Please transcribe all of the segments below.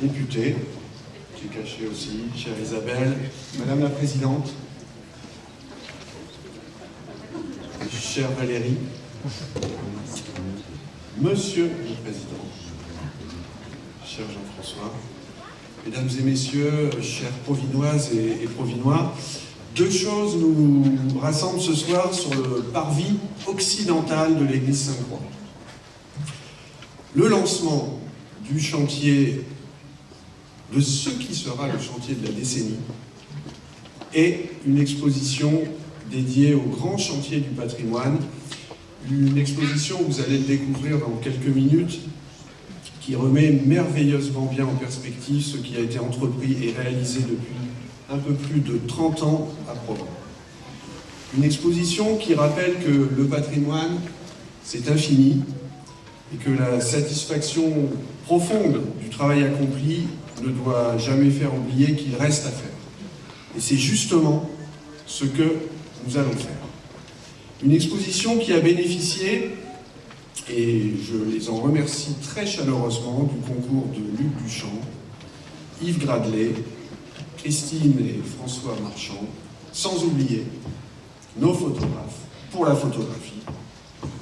députée, qui est cachée aussi, chère Isabelle, Madame la Présidente, chère Valérie, Monsieur le Président, cher Jean-François, Mesdames et Messieurs, chers Provinoises et, Provinois, deux choses nous rassemblent ce soir sur le parvis occidental de l'église Sainte-Croix. Le lancement du chantier, de ce qui sera le chantier de la décennie, et une exposition dédiée au grand chantier du patrimoine, une exposition, vous allez le découvrir dans quelques minutes, qui remet merveilleusement bien en perspective ce qui a été entrepris et réalisé depuis un peu plus de 30 ans à Provence. Une exposition qui rappelle que le patrimoine, c'est infini, et que la satisfaction profonde du travail accompli ne doit jamais faire oublier qu'il reste à faire. Et c'est justement ce que nous allons faire. Une exposition qui a bénéficié et je les en remercie très chaleureusement du concours de Luc Duchamp, Yves Gradelet, Christine et François Marchand, sans oublier nos photographes pour la photographie,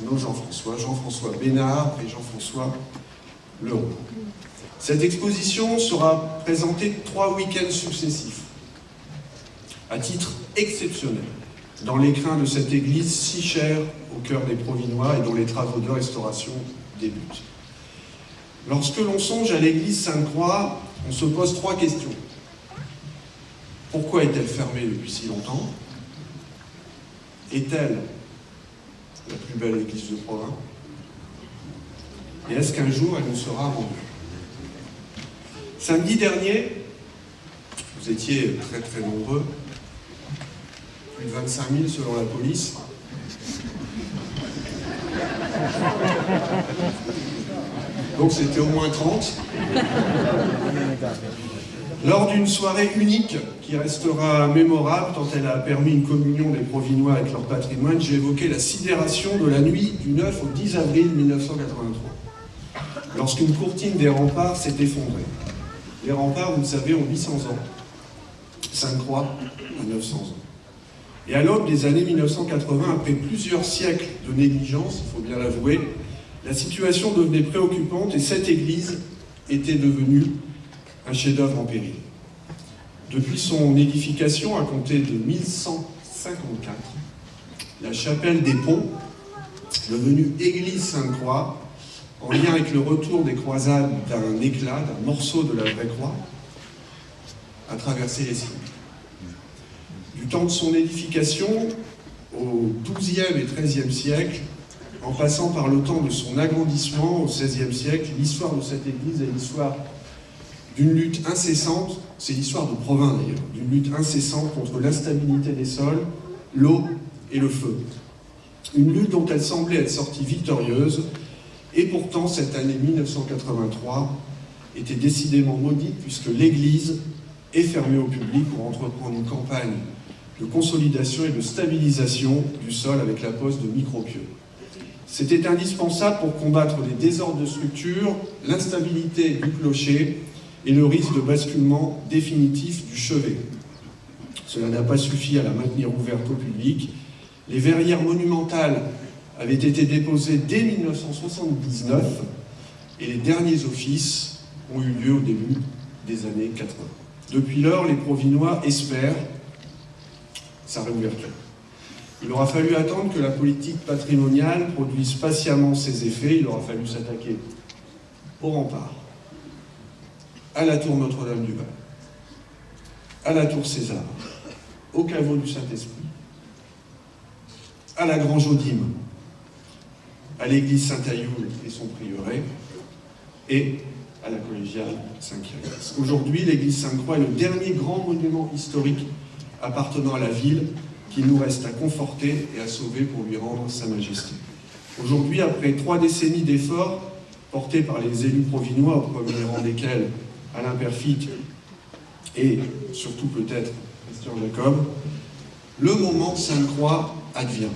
nos Jean-François, Jean-François Bénard et Jean-François Leroux. Cette exposition sera présentée trois week-ends successifs, à titre exceptionnel dans l'écrin de cette église si chère au cœur des Provinois et dont les travaux de restauration débutent. Lorsque l'on songe à l'église Sainte-Croix, on se pose trois questions. Pourquoi est-elle fermée depuis si longtemps? Est-elle la plus belle église de Provins Et est-ce qu'un jour elle nous sera rendue? Samedi dernier, vous étiez très très nombreux, plus de 25 000 selon la police. Donc c'était au moins 30. Lors d'une soirée unique qui restera mémorable tant elle a permis une communion des Provinois avec leur patrimoine, j'ai évoqué la sidération de la nuit du 9 au 10 avril 1983, lorsqu'une courtine des remparts s'est effondrée. Les remparts, vous le savez, ont 800 ans. Sainte-Croix a 900 ans. Et à l'aube des années 1980, après plusieurs siècles de négligence, il faut bien l'avouer, la situation devenait préoccupante et cette église était devenue un chef-d'œuvre en péril. Depuis son édification à compter de 1154, la chapelle des Ponts, devenue église Sainte-Croix, en lien avec le retour des croisades d'un éclat, d'un morceau de la vraie croix, a traversé les siècles du temps de son édification au XIIe et XIIIe siècle, en passant par le temps de son agrandissement au XVIe siècle, l'histoire de cette église est l'histoire d'une lutte incessante, c'est l'histoire de Provins d'ailleurs, d'une lutte incessante contre l'instabilité des sols, l'eau et le feu. Une lutte dont elle semblait être sortie victorieuse, et pourtant cette année 1983 était décidément maudite puisque l'église est fermée au public pour entreprendre une campagne de consolidation et de stabilisation du sol avec la pose de micropieux. C'était indispensable pour combattre les désordres de structure, l'instabilité du clocher et le risque de basculement définitif du chevet. Cela n'a pas suffi à la maintenir ouverte au public. Les verrières monumentales avaient été déposées dès 1979 et les derniers offices ont eu lieu au début des années 80. Depuis lors, les Provinois espèrent sa réouverture. Il aura fallu attendre que la politique patrimoniale produise patiemment ses effets, il aura fallu s'attaquer au rempart, à la tour Notre-Dame-du-Val, à la tour César, au caveau du Saint-Esprit, à la Grange Odime, à l'église Saint-Ayoul et son prieuré, et à la collégiale Saint-Kyriax. Aujourd'hui, l'église Sainte-Croix est le dernier grand monument historique appartenant à la ville qu'il nous reste à conforter et à sauver pour lui rendre sa majesté. Aujourd'hui, après trois décennies d'efforts portés par les élus provinois, au premier rang desquels Alain Perfit et surtout peut-être Christian Jacob, le moment Sainte-Croix advient.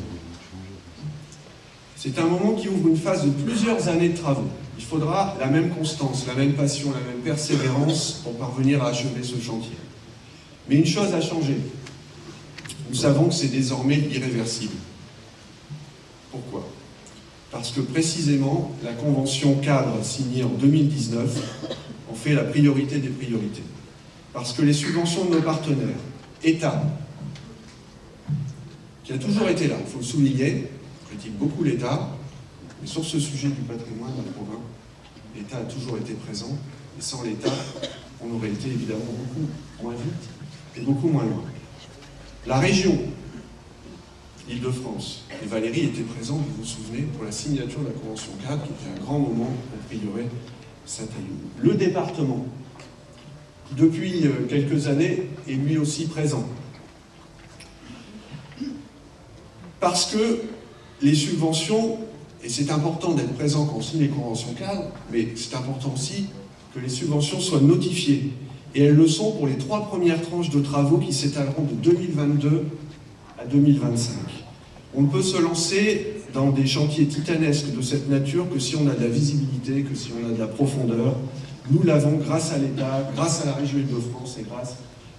C'est un moment qui ouvre une phase de plusieurs années de travaux. Il faudra la même constance, la même passion, la même persévérance pour parvenir à achever ce chantier. Mais une chose a changé. Nous savons que c'est désormais irréversible. Pourquoi? Parce que précisément, la convention cadre signée en 2019 en fait la priorité des priorités. Parce que les subventions de nos partenaires, État, qui a toujours été là, il faut le souligner, beaucoup l'État, mais sur ce sujet du patrimoine dans province, l'État a toujours été présent, et sans l'État, on aurait été évidemment beaucoup moins vite et beaucoup moins loin. La région, Île-de-France, et Valérie était présente, vous vous souvenez, pour la signature de la Convention 4, qui était un grand moment pour priorer saint Le département, depuis euh, quelques années, est lui aussi présent. Parce que les subventions, et c'est important d'être présent quand on signe les conventions cadres, mais c'est important aussi que les subventions soient notifiées. Et elles le sont pour les trois premières tranches de travaux qui s'étaleront de 2022 à 2025. On ne peut se lancer dans des chantiers titanesques de cette nature que si on a de la visibilité, que si on a de la profondeur. Nous l'avons grâce à l'État, grâce à la région Île-de-France et grâce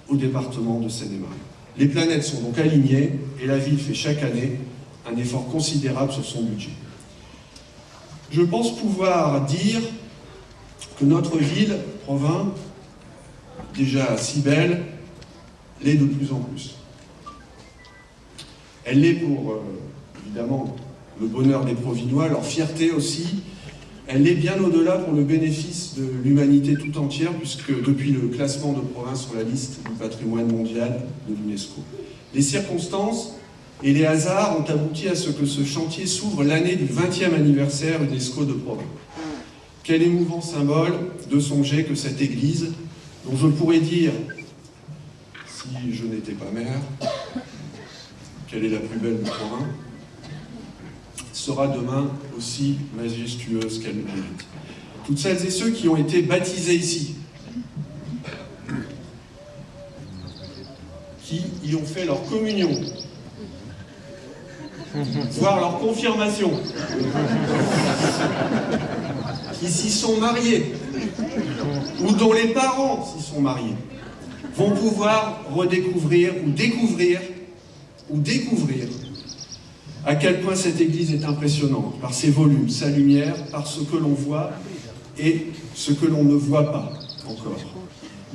au département de Seine-et-Marne. Les planètes sont donc alignées et la ville fait chaque année un effort considérable sur son budget. Je pense pouvoir dire que notre ville, Provins, déjà si belle, l'est de plus en plus. Elle l'est pour, euh, évidemment, le bonheur des Provinois, leur fierté aussi. Elle l'est bien au-delà pour le bénéfice de l'humanité tout entière, puisque depuis le classement de province sur la liste du patrimoine mondial de l'UNESCO. Les circonstances et les hasards ont abouti à ce que ce chantier s'ouvre l'année du 20e anniversaire UNESCO de Provins. Quel émouvant symbole de songer que cette église, dont je pourrais dire, si je n'étais pas maire, qu'elle est la plus belle de Provins, sera demain aussi majestueuse qu'elle le mérite. Toutes celles et ceux qui ont été baptisés ici, qui y ont fait leur communion, voire leur confirmation, qui s'y sont mariés, ou dont les parents s'y sont mariés, vont pouvoir redécouvrir ou découvrir ou découvrir à quel point cette église est impressionnante, par ses volumes, sa lumière, par ce que l'on voit et ce que l'on ne voit pas encore.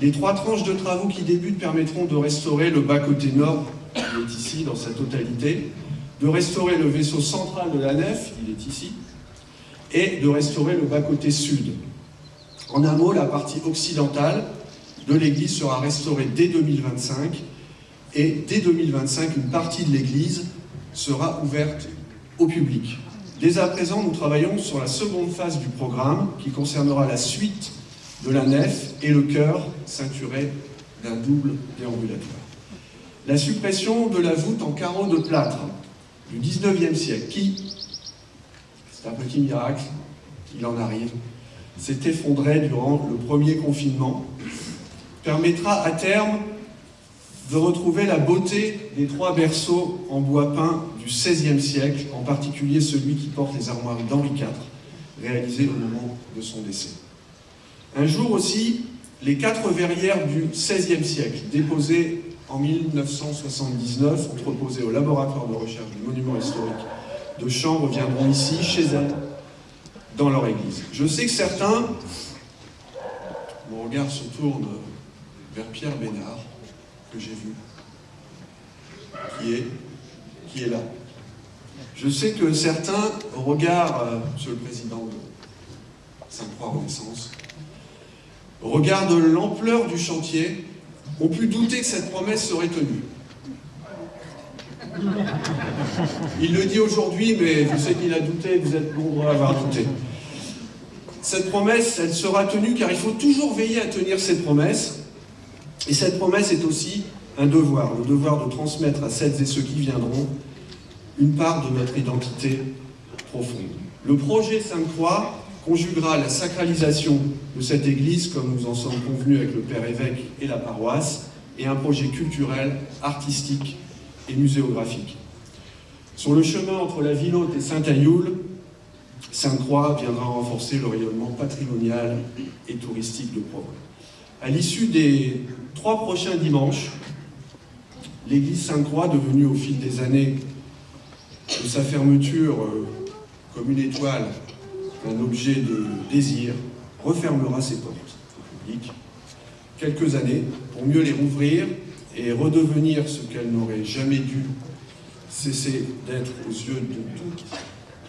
Les trois tranches de travaux qui débutent permettront de restaurer le bas-côté nord, qui est ici dans sa totalité, de restaurer le vaisseau central de la nef, il est ici, et de restaurer le bas-côté sud. En un mot, la partie occidentale de l'église sera restaurée dès 2025, et dès 2025, une partie de l'église sera ouverte au public. Dès à présent, nous travaillons sur la seconde phase du programme qui concernera la suite de la nef et le chœur ceinturé d'un double déambulatoire. La suppression de la voûte en carreaux de plâtre du 19e siècle, qui, c'est un petit miracle, il en arrive, s'est effondré durant le premier confinement, permettra à terme de retrouver la beauté des trois berceaux en bois peint du XVIe siècle, en particulier celui qui porte les armoiries d'Henri IV, réalisé au moment de son décès. Un jour aussi, les quatre verrières du XVIe siècle, déposées en 1979, entreposées au laboratoire de recherche du monument historique de Champs, reviendront ici, chez elles, dans leur église. Je sais que certains, mon regard se tourne vers Pierre Bénard, que j'ai vu, qui est, qui est là. Je sais que certains, au regard, euh, Monsieur le Président de Sainte-Croix Renaissance, au regard de l'ampleur du chantier, ont pu douter que cette promesse serait tenue. Il le dit aujourd'hui, mais je sais qu'il a douté, vous êtes nombreux à avoir douté. Cette promesse, elle sera tenue car il faut toujours veiller à tenir cette promesse. Et cette promesse est aussi un devoir, le devoir de transmettre à celles et ceux qui viendront une part de notre identité profonde. Le projet Sainte-Croix conjuguera la sacralisation de cette église, comme nous en sommes convenus avec le Père évêque et la paroisse, et un projet culturel, artistique et muséographique. Sur le chemin entre la ville haute et Saint-Ayoul, Sainte-Croix viendra renforcer le rayonnement patrimonial et touristique de Provence. À l'issue des trois prochains dimanches, l'église Sainte-Croix, devenue au fil des années de sa fermeture euh, comme une étoile, un objet de désir, refermera ses portes au public quelques années pour mieux les rouvrir et redevenir ce qu'elle n'aurait jamais dû cesser d'être aux yeux de toutes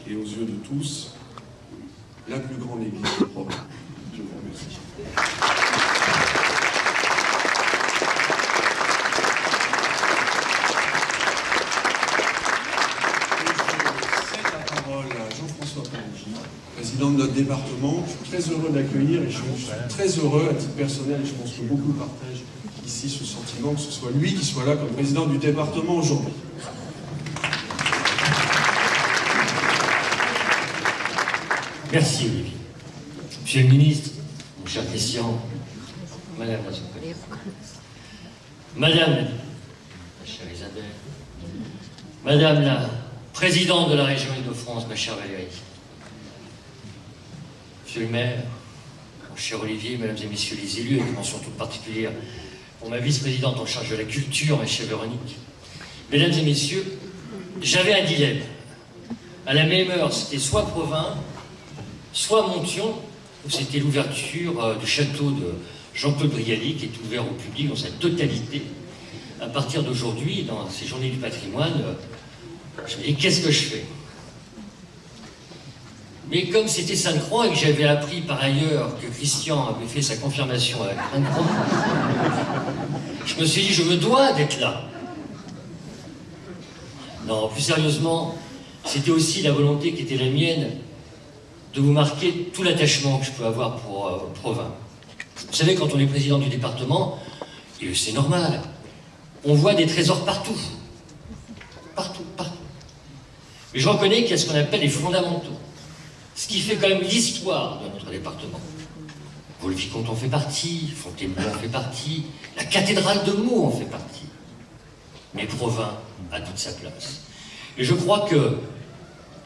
et aux yeux de tous, la plus grande église Provence. Je vous remercie. De notre département. Je suis très heureux d'accueillir et je suis très heureux à titre personnel, et je pense que beaucoup partagent ici ce sentiment, que ce soit lui qui soit là comme président du département aujourd'hui. Merci Olivier. Monsieur le ministre, mon cher Christian, Madame la Madame, Isabelle, Madame la présidente de la région Île-de-France, ma chère Valérie, Monsieur le maire, mon cher Olivier, mesdames et messieurs les élus, une mention toute particulière pour ma vice-présidente en charge de la culture, ma chère Véronique. Mesdames et messieurs, j'avais un dilemme. À la même heure, c'était soit Provins, soit Montion, où c'était l'ouverture euh, du château de Jean-Claude Brialy, qui est ouvert au public dans sa totalité. À partir d'aujourd'hui, dans ces journées du patrimoine, euh, je me dis, qu'est-ce que je fais? Mais comme c'était Sainte-Croix et que j'avais appris par ailleurs que Christian avait fait sa confirmation avec Sainte-Croix, je me suis dit, je me dois d'être là. Non, plus sérieusement, c'était aussi la volonté qui était la mienne de vous marquer tout l'attachement que je peux avoir pour euh, Provins. Vous savez, quand on est président du département, et c'est normal, on voit des trésors partout. Partout, partout. Mais je reconnais qu'il y a ce qu'on appelle les fondamentaux ce qui fait quand même l'histoire de notre département. Vaux-le-Vicomte en fait partie, Fontainebleau en fait partie, la cathédrale de Meaux en fait partie. Mais Provins a toute sa place. Et je crois que,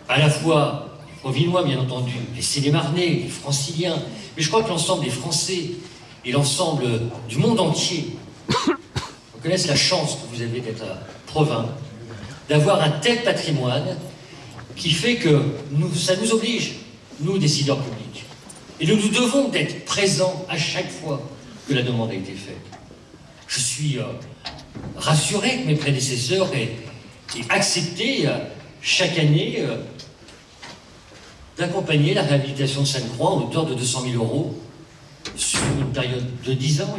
à la fois les Provinois, bien entendu, les Sénémarnais, les Franciliens, mais je crois que l'ensemble des Français et l'ensemble du monde entier reconnaissent la chance que vous avez d'être à Provins, d'avoir un tel patrimoine qui fait que nous, ça nous oblige, nous, décideurs publics. Et nous nous devons d'être présents à chaque fois que la demande a été faite. Je suis euh, rassuré que mes prédécesseurs aient, accepté euh, chaque année euh, d'accompagner la réhabilitation de Sainte-Croix en hauteur de 200 000 euros sur une période de 10 ans,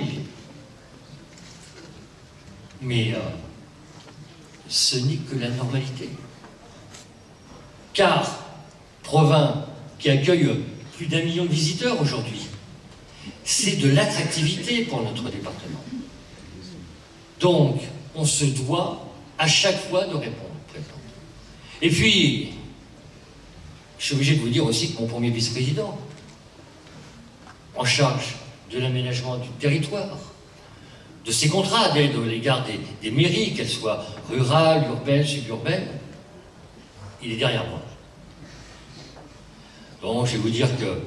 Mais ce n'est que la normalité car Provins, qui accueille plus d'un million de visiteurs aujourd'hui, c'est de l'attractivité pour notre département. Donc, on se doit à chaque fois de répondre. Et puis, je suis obligé de vous dire aussi que mon premier vice-président, en charge de l'aménagement du territoire, de ses contrats d'aide à l'égard des mairies, qu'elles soient rurales, urbaines, suburbaines, il est derrière moi. Donc, je vais vous dire que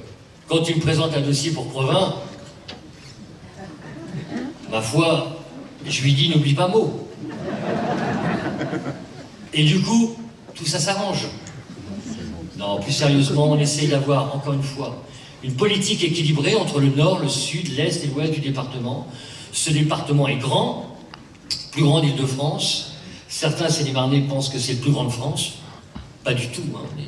quand il me présente un dossier pour Provins, ma foi, je lui dis n'oublie pas mot. Et du coup, tout ça s'arrange. Non, plus sérieusement, on essaye d'avoir, encore une fois, une politique équilibrée entre le nord, le sud, l'est et l'ouest du département. Ce département est grand, plus grand d'Île-de-France. Certains Sénémarnais pensent que c'est le plus grand de France. Pas du tout. Hein. On est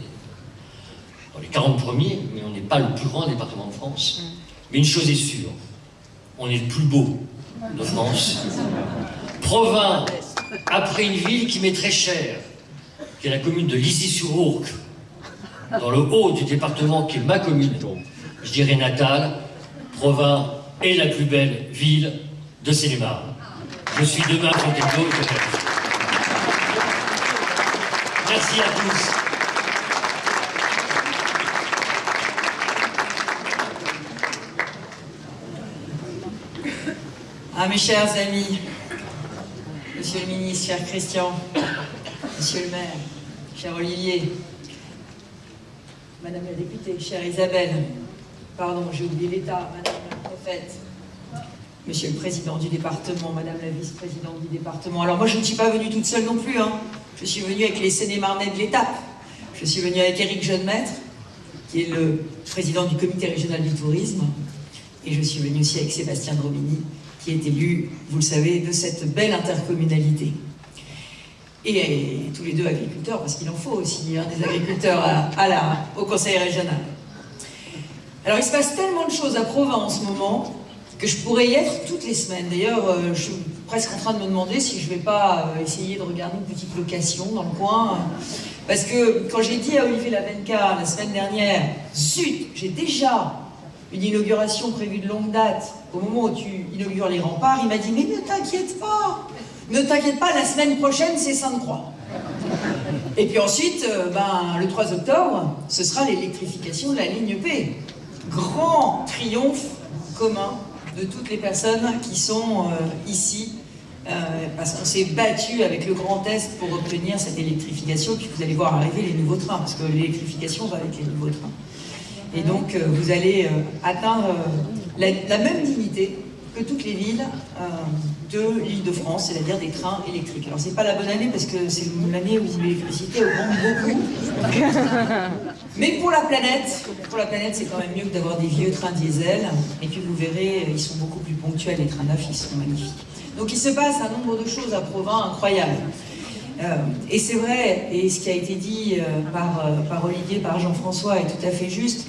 dans les 40 premiers, mais on n'est pas le plus grand département de France. Mm. Mais une chose est sûre, on est le plus beau de France. Provins, après une ville qui m'est très chère, qui est la commune de Lizy-sur-Ourcq, dans le haut du département qui est ma commune, je dirais natale, Provins est la plus belle ville de seine Je suis demain Fontainebleau. Merci à tous. Ah, mes chers amis, Monsieur le ministre, cher Christian, Monsieur le maire, cher Olivier, Madame la députée, chère Isabelle, pardon, j'ai oublié l'État, Madame la prophète, Monsieur le Président du département, Madame la vice-présidente du département. Alors moi, je ne suis pas venue toute seule non plus, hein je suis venue avec les Sénémarnais de l'étape. Je suis venue avec Éric Jeunemaître, qui est le président du comité régional du tourisme, et je suis venue aussi avec Sébastien Dromini, qui est élu, vous le savez, de cette belle intercommunalité. Et, tous les deux agriculteurs, parce qu'il en faut aussi hein, des agriculteurs à, la, au conseil régional. Alors il se passe tellement de choses à Provence en ce moment que je pourrais y être toutes les semaines. D'ailleurs, euh, je presque en train de me demander si je ne vais pas euh, essayer de regarder une petite location dans le coin. Parce que quand j'ai dit à Olivier Lavenca la semaine dernière, zut, j'ai déjà une inauguration prévue de longue date, au moment où tu inaugures les remparts, il m'a dit, mais ne t'inquiète pas, ne t'inquiète pas, la semaine prochaine, c'est Sainte-Croix. Et puis ensuite, euh, ben, le 3 octobre, ce sera l'électrification de la ligne P. Grand triomphe commun de toutes les personnes qui sont euh, ici, euh, parce qu'on s'est battu avec le Grand Est pour obtenir cette électrification, puis vous allez voir arriver les nouveaux trains, parce que l'électrification va avec les nouveaux trains. Et donc, euh, vous allez atteindre euh, la, même dignité toutes les villes de l'île de France, c'est-à-dire des trains électriques. Alors, c'est pas la bonne année parce que c'est l'année où l'électricité augmente beaucoup. Mais pour la planète, pour la planète, c'est quand même mieux que d'avoir des vieux trains diesel. Et puis, vous verrez, ils sont beaucoup plus ponctuels, les trains neufs, ils sont magnifiques. Donc, il se passe un nombre de choses à Provins incroyables. et c'est vrai, et ce qui a été dit par, par Olivier, par Jean-François est tout à fait juste,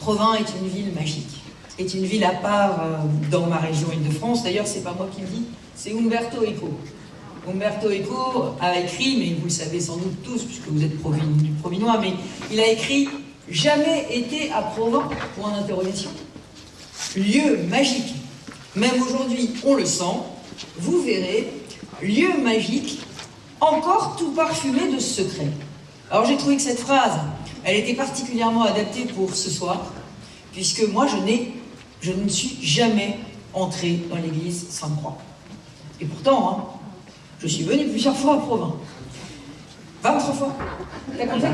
Provins est une ville magique, est une ville à part euh, dans ma région Île-de-France. D'ailleurs, c'est pas moi qui le dis, c'est Umberto Eco. Umberto Eco a écrit, mais vous le savez sans doute tous, puisque vous êtes du Provinois, mais il a écrit « Jamais été à Provins ?» pour un interrogation. Lieu magique. Même aujourd'hui, on le sent. Vous verrez, lieu magique, encore tout parfumé de secrets. Alors j'ai trouvé que cette phrase, elle était particulièrement adaptée pour ce soir, puisque moi, je, n'ai, je ne suis jamais entrée dans l'église Sainte-Croix. Et pourtant, hein, je suis venue plusieurs fois à Provins. 23 fois. T'as compté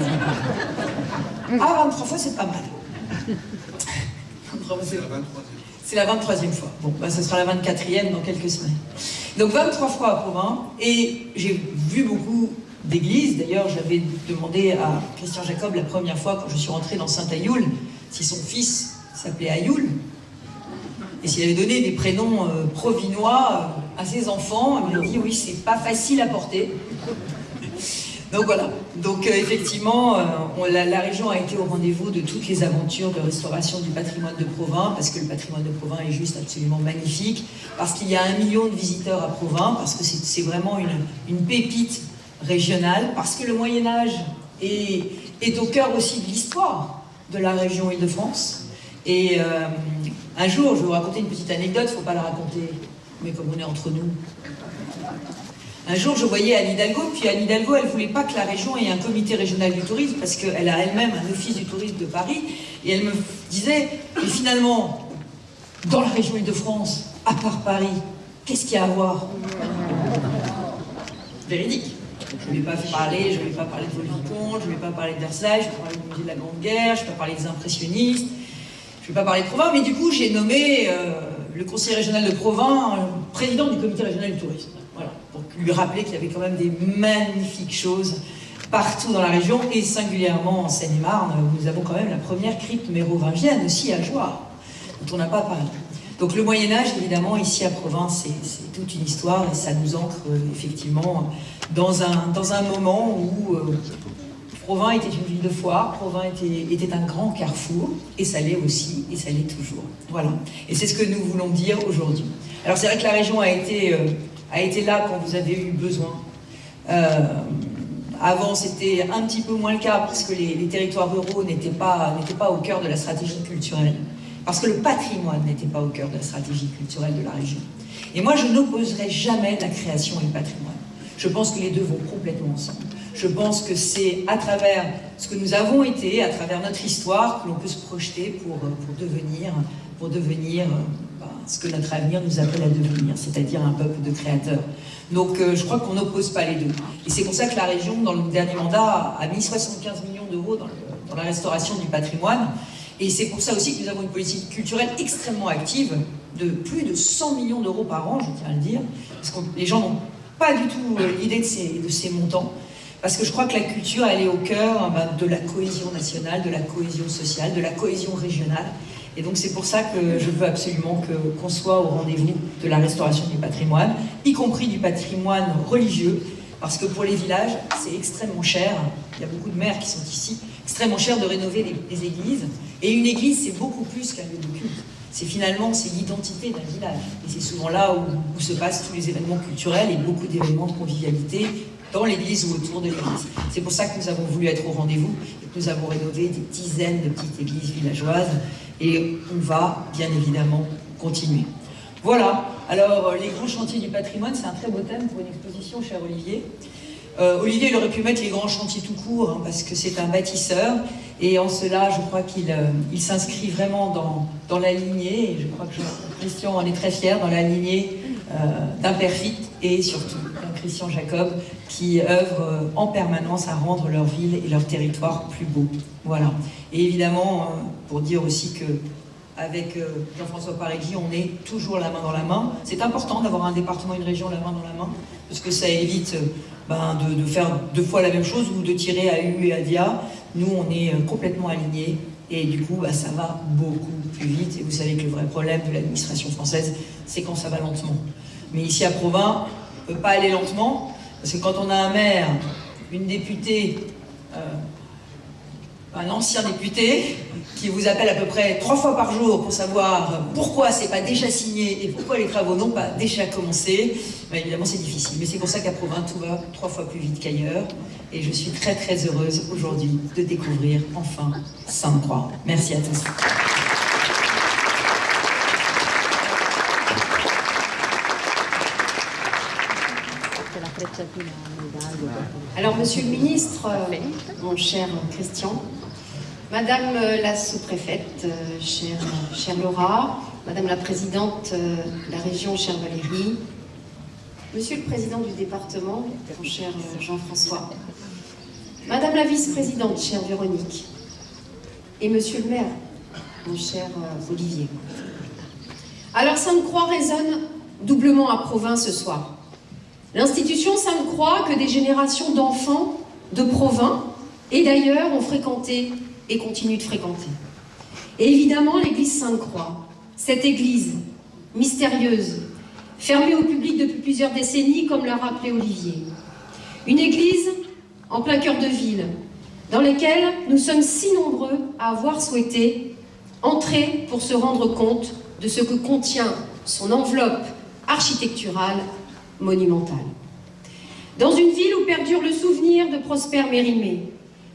Ah, 23 fois, c'est pas mal. C'est la 23e fois. Bon, bah, ce sera la 24e dans quelques semaines. Donc 23 fois à Provins, et j'ai vu beaucoup d'église. D'ailleurs, j'avais demandé à Christian Jacob la première fois, quand je suis rentrée dans Saint-Ayoul, si son fils s'appelait Ayoul, et s'il avait donné des prénoms euh, provinois euh, à ses enfants. Il m'a dit, oui, c'est pas facile à porter. Donc voilà, donc euh, effectivement, la, région a été au rendez-vous de toutes les aventures de restauration du patrimoine de Provins, parce que le patrimoine de Provins est juste absolument magnifique, parce qu'il y a un million de visiteurs à Provins, parce que c'est vraiment une, pépite régionale, parce que le Moyen-Âge est, au cœur aussi de l'histoire de la région Île-de-France. Et un jour, je vais vous raconter une petite anecdote, il ne faut pas la raconter, mais comme on est entre nous. Un jour, je voyais Anne Hidalgo, puis Anne Hidalgo, elle ne voulait pas que la région ait un comité régional du tourisme, parce qu'elle a elle-même un office du tourisme de Paris, et elle me disait, mais finalement, dans la région Île-de-France, à part Paris, qu'est-ce qu'il y a à voir? Véridique. Je ne vais pas parler, je vais pas parler de Volvicomte, je ne vais pas parler de Versailles, je ne vais pas parler du musée de la Grande Guerre, je ne vais pas parler des impressionnistes, je ne vais pas parler de Provins, mais du coup j'ai nommé euh, le conseiller régional de Provins euh, président du comité régional du tourisme. Voilà, pour lui rappeler qu'il y avait quand même des magnifiques choses partout dans la région, et singulièrement en Seine-et-Marne, où nous avons quand même la première crypte mérovingienne aussi à Joie, dont on n'a pas parlé. Donc le Moyen-Âge, évidemment, ici à Provins, c'est toute une histoire, et ça nous ancre euh, effectivement dans un, dans un moment où Provins était une ville de foire, Provins était, un grand carrefour, et ça l'est aussi, et ça l'est toujours. Voilà. Et c'est ce que nous voulons dire aujourd'hui. Alors c'est vrai que la région a été, euh, a été là quand vous avez eu besoin. Euh, avant, c'était un petit peu moins le cas, parce que les, les territoires ruraux n'étaient pas, pas au cœur de la stratégie culturelle. Parce que le patrimoine n'était pas au cœur de la stratégie culturelle de la région. Et moi, je n'opposerai jamais la création et le patrimoine. Je pense que les deux vont complètement ensemble. Je pense que c'est à travers ce que nous avons été, à travers notre histoire, que l'on peut se projeter pour, pour devenir, pour devenir ben, ce que notre avenir nous appelle à devenir, c'est-à-dire un peuple de créateurs. Donc euh, je crois qu'on n'oppose pas les deux. Et c'est pour ça que la région, dans le dernier mandat, a mis 75 millions d'euros dans, dans, la restauration du patrimoine. Et c'est pour ça aussi que nous avons une politique culturelle extrêmement active, de plus de 100 millions d'euros par an, je tiens à le dire, parce que les gens n'ont pas du tout euh, l'idée de ces, de ces montants. Parce que je crois que la culture, elle est au cœur ben, de la cohésion nationale, de la cohésion sociale, de la cohésion régionale. Et donc c'est pour ça que je veux absolument qu'on soit au rendez-vous de la restauration du patrimoine, y compris du patrimoine religieux, parce que pour les villages, c'est extrêmement cher, il y a beaucoup de maires qui sont ici, extrêmement cher de rénover les, églises. Et une église, c'est beaucoup plus qu'un lieu de culte. C'est finalement, l'identité d'un village. Et c'est souvent là où, où, se passent tous les événements culturels et beaucoup d'événements de convivialité dans l'église ou autour de l'église. C'est pour ça que nous avons voulu être au rendez-vous et que nous avons rénové des dizaines de petites églises villageoises et on va bien évidemment continuer. Voilà, alors euh, les grands chantiers du patrimoine, c'est un très beau thème pour une exposition, cher Olivier. Euh, Olivier, il aurait pu mettre les grands chantiers tout court, hein, parce que c'est un bâtisseur, et en cela, je crois qu'il euh, il s'inscrit vraiment dans, dans, la lignée, et je crois que Christian en est très fier, dans la lignée euh, et surtout Christian Jacob, qui œuvre euh, en permanence à rendre leur ville et leur territoire plus beau. Voilà. Et évidemment, euh, pour dire aussi que avec euh, Jean-François Paregui, on est toujours la main dans la main. C'est important d'avoir un département, une région la main dans la main, parce que ça évite ben, de, faire deux fois la même chose ou de tirer à U et à Dia. Nous, on est complètement alignés et du coup, ben, ça va beaucoup plus vite. Et vous savez que le vrai problème de l'administration française, c'est quand ça va lentement. Mais ici à Provins, ne peut pas aller lentement, parce que quand on a un maire, une députée, euh, un ancien député, qui vous appelle à peu près trois fois par jour pour savoir pourquoi c'est pas déjà signé et pourquoi les travaux n'ont pas déjà commencé, ben évidemment c'est difficile. Mais c'est pour ça qu'à Provins, tout va trois fois plus vite qu'ailleurs. Et je suis très très heureuse aujourd'hui de découvrir enfin Sainte-Croix. Merci à tous. Alors, Monsieur le Ministre, euh, mon cher Christian, Madame euh, la sous-préfète, euh, chère, Laura, Madame la présidente de la région, chère Valérie, Monsieur le président du département, mon cher Jean-François, Madame la vice-présidente, chère Véronique, et Monsieur le maire, mon cher Olivier. Alors Sainte-Croix résonne doublement à Provins ce soir. L'institution Sainte-Croix que des générations d'enfants de Provins et d'ailleurs ont fréquenté et continuent de fréquenter. Et évidemment l'église Sainte-Croix, cette église mystérieuse, fermée au public depuis plusieurs décennies comme l'a rappelé Olivier. Une église en plein cœur de ville, dans laquelle nous sommes si nombreux à avoir souhaité entrer pour se rendre compte de ce que contient son enveloppe architecturale monumentale. Dans une ville où perdure le souvenir de Prosper Mérimée,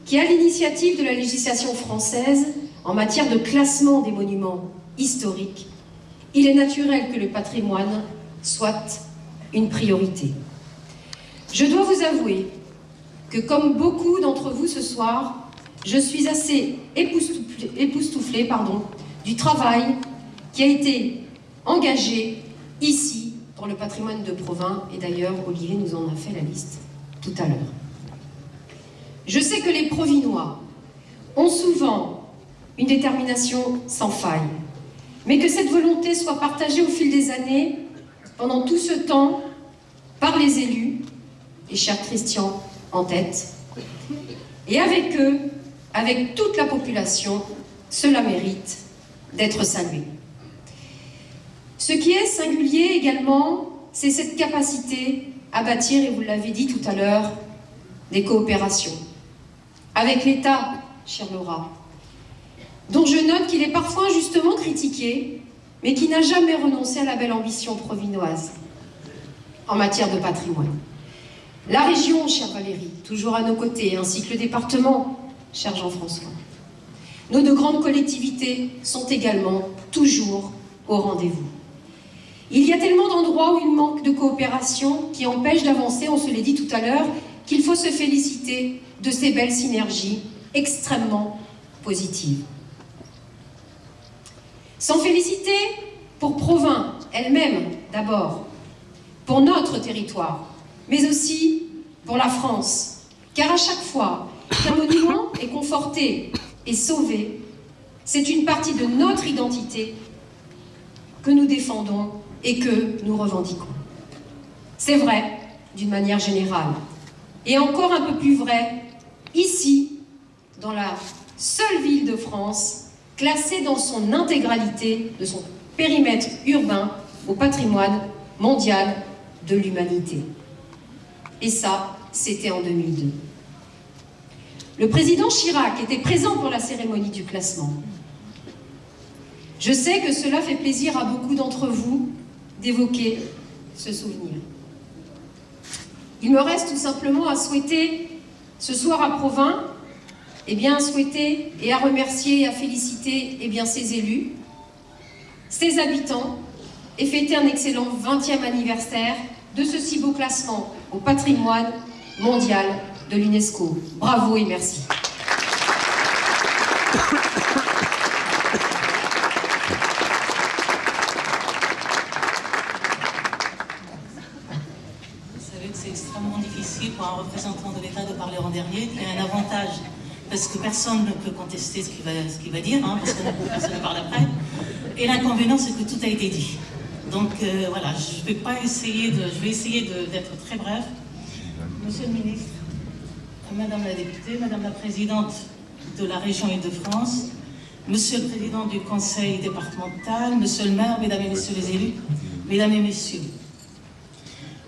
qui a l'initiative de la législation française en matière de classement des monuments historiques, il est naturel que le patrimoine soit une priorité. Je dois vous avouer que comme beaucoup d'entre vous ce soir, je suis assez époustouflée, du travail qui a été engagé ici pour le patrimoine de Provins, et d'ailleurs Olivier nous en a fait la liste tout à l'heure. Je sais que les Provinois ont souvent une détermination sans faille, mais que cette volonté soit partagée au fil des années, pendant tout ce temps, par les élus, et cher Christian en tête, et avec eux, avec toute la population, cela mérite d'être salué. Ce qui est singulier également, c'est cette capacité à bâtir, et vous l'avez dit tout à l'heure, des coopérations. Avec l'État, chère Laura, dont je note qu'il est parfois injustement critiqué, mais qui n'a jamais renoncé à la belle ambition provinoise en matière de patrimoine. La région, chère Valérie, toujours à nos côtés, ainsi que le département, cher Jean-François. Nos deux grandes collectivités sont également toujours au rendez-vous. Il y a tellement d'endroits où il manque de coopération qui empêche d'avancer, on se l'est dit tout à l'heure, qu'il faut se féliciter de ces belles synergies extrêmement positives. S'en féliciter, pour Provins elle-même d'abord, pour notre territoire, mais aussi pour la France. Car à chaque fois qu'un monument est conforté et sauvé, c'est une partie de notre identité que nous défendons et que nous revendiquons. C'est vrai d'une manière générale, et encore un peu plus vrai ici, dans la seule ville de France classée dans son intégralité de son périmètre urbain au patrimoine mondial de l'humanité. Et ça, c'était en 2002. Le président Chirac était présent pour la cérémonie du classement. Je sais que cela fait plaisir à beaucoup d'entre vous d'évoquer ce souvenir. Il me reste tout simplement à souhaiter ce soir à Provins, et eh bien, à souhaiter et à remercier et à féliciter eh bien, ses élus, ses habitants, et fêter un excellent 20e anniversaire de ce si beau classement au patrimoine mondial de l'UNESCO. Bravo et merci. Parce que personne ne peut contester ce qu'il va, dire, hein, parce que personne ne parle après. Et l'inconvénient, c'est que tout a été dit. Donc euh, voilà, je vais pas essayer de, je vais essayer d'être très bref. Monsieur le ministre, Madame la députée, Madame la présidente de la région Île-de-France, Monsieur le président du conseil départemental, Monsieur le maire, Mesdames et Messieurs les élus, Mesdames et Messieurs,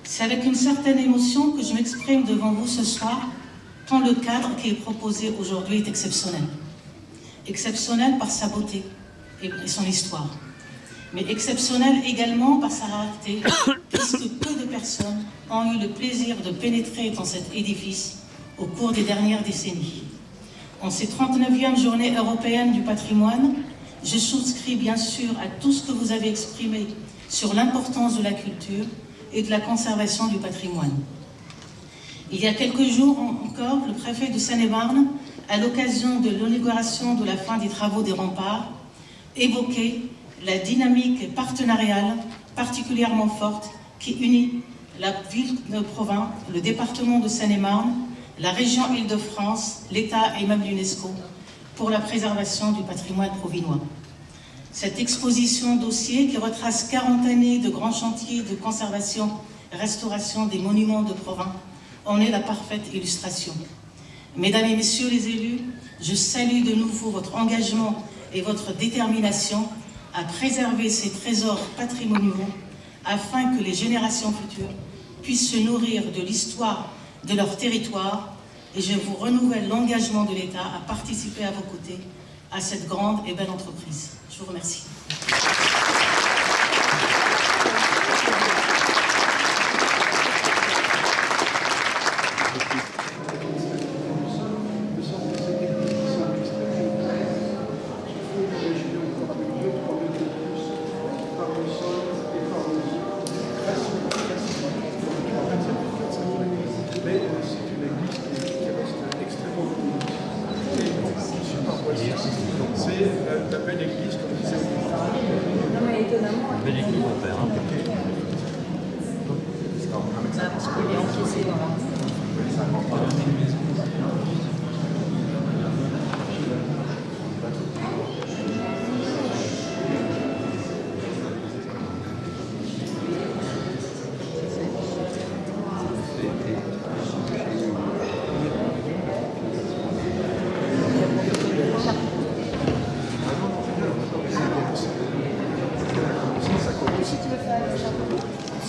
c'est avec une certaine émotion que je m'exprime devant vous ce soir, tant le cadre qui est proposé aujourd'hui est exceptionnel. Exceptionnel par sa beauté et son histoire, mais exceptionnel également par sa rareté, puisque peu de personnes ont eu le plaisir de pénétrer dans cet édifice au cours des dernières décennies. En ces 39e journées européennes du patrimoine, je souscris bien sûr à tout ce que vous avez exprimé sur l'importance de la culture, et de la conservation du patrimoine. Il y a quelques jours encore, le préfet de Seine-et-Marne, à l'occasion de l'inauguration de la fin des travaux des remparts, évoquait la dynamique partenariale particulièrement forte qui unit la ville de Provins, le département de Seine-et-Marne, la région Île-de-France, l'État et même l'UNESCO pour la préservation du patrimoine provinois. Cette exposition dossier qui retrace 40 années de grands chantiers de conservation et restauration des monuments de Provins en est la parfaite illustration. Mesdames et messieurs les élus, je salue de nouveau votre engagement et votre détermination à préserver ces trésors patrimoniaux afin que les générations futures puissent se nourrir de l'histoire de leur territoire et je vous renouvelle l'engagement de l'État à participer à vos côtés à cette grande et belle entreprise. Je vous remercie.